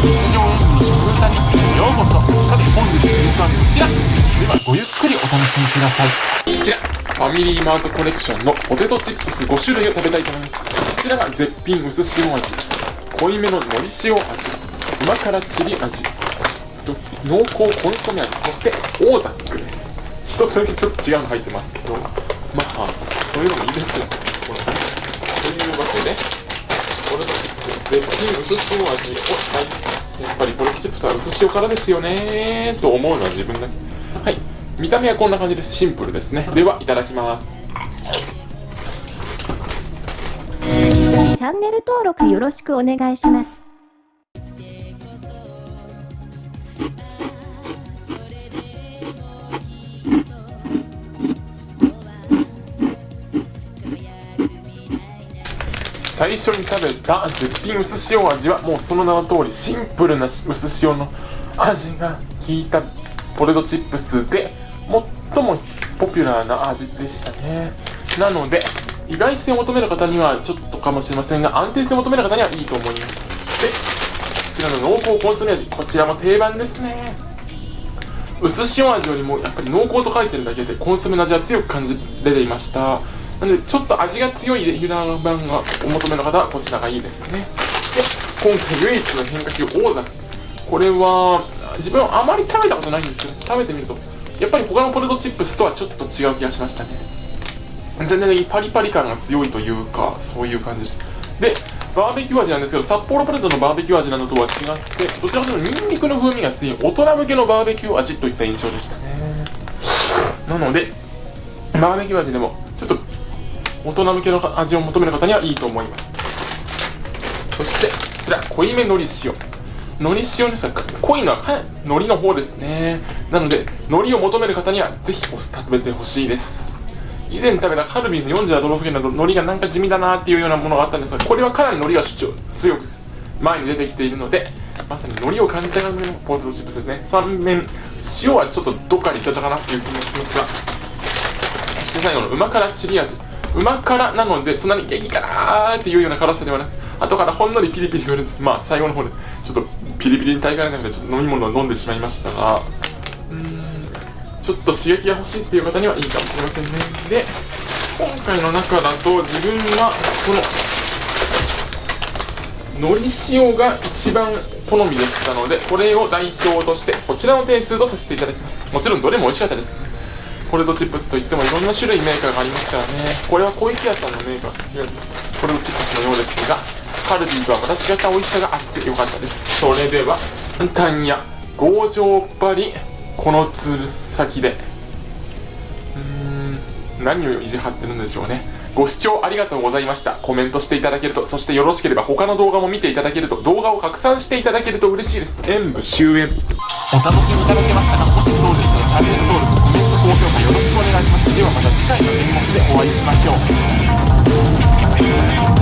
日常演技の食歌日記へようこそ。さて本日の演歌はこちら。ではごゆっくりお楽しみください。こちらファミリーマートコレクションのポテトチップス5種類を食べたいと思います。こちらが絶品薄塩味。濃いめの海苔塩味。旨辛チリ味。濃厚コンソメ味。そしてオーザック一つだけちょっと違うの入ってますけど。まあそういうのもいいですよ。というわけで。ポテトチップス絶品薄塩味おはいやっぱりポテトチップスは薄塩からですよね。と思うのは自分だけ。はい。見た目はこんな感じです。シンプルです。ねではいただきます。チャンネル登録よろしくお願いします。最初に食べた絶品薄塩味はもうその名の通りシンプルな薄塩の味が効いたポテトチップスで最もポピュラーな味でしたね。なので意外性を求める方にはちょっとかもしれませんが安定性を求める方にはいいと思います。でこちらの濃厚コンソメ味こちらも定番ですね。薄塩味よりもやっぱり濃厚と書いてるだけでコンソメの味は強く感じ出ていました。なのでちょっと味が強いレギュラー版がお求めの方はこちらがいいですね。で今回唯一の変化球王座。これは自分はあまり食べたことないんですけど食べてみるとやっぱり他のポテトチップスとはちょっと違う気がしましたね。全然パリパリ感が強いというかそういう感じです。でバーベキュー味なんですけど札幌ポテトのバーベキュー味なのとは違ってどちらかというとニンニクの風味が強い大人向けのバーベキュー味といった印象でしたね。なのでバーベキュー味でもちょっと大人向けの味を求める方にはいいと思います。そしてこちら濃いめのり塩。のり塩ですが濃いのは海苔の方ですね。なので海苔を求める方にはぜひお酢食べてほしいです。以前食べたカルビーの47都道府県など海苔がなんか地味だなっていうようなものがあったんですがこれはかなり海苔が主張強く前に出てきているのでまさに海苔を感じた感じのポテトチップスですね。3面塩はちょっとどっかにいっちゃったかなっていう気もしますがそして最後の旨辛チリ味。旨辛なのでそんなに激辛っていうような辛さではなく後からほんのりピリピリくるんですまあ最後の方でちょっとピリピリに耐えかねなくてちょっと飲み物を飲んでしまいましたがうんちょっと刺激が欲しいっていう方にはいいかもしれませんね。で今回の中だと自分はこののり塩が一番好みでしたのでこれを代表としてこちらの点数とさせていただきます。もちろんどれも美味しかったです。ポテトチップスといってもいろんな種類メーカーがありますからね。これは小池屋さんのメーカーポテトチップスのようですがカルビーとはまた違った美味しさがあってよかったです。それではタンヤ強情っりこのつる先で。うーん何を意地張ってるんでしょうね。ご視聴ありがとうございました。コメントしていただけるとそしてよろしければ他の動画も見ていただけると動画を拡散していただけると嬉しいです。演武終演お楽しみいただけましたかもしそうでしたらチャンネル登録高評価よろしくお願いします。ではまた次回の演目でお会いしましょう。